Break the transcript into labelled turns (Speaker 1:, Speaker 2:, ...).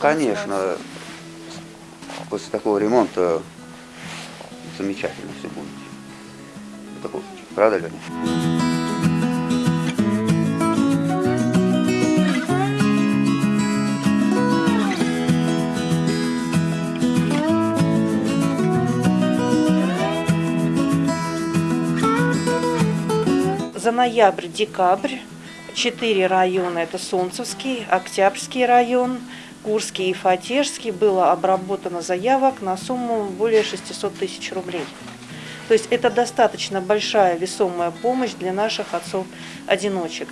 Speaker 1: конечно, после такого ремонта замечательно все будет. Такой, правда, Леня?
Speaker 2: За ноябрь-декабрь четыре района, это Солнцевский, Октябрьский район, Курский и Фатежский, было обработано заявок на сумму более 600 тысяч рублей. То есть это достаточно большая весомая помощь для наших отцов-одиночек.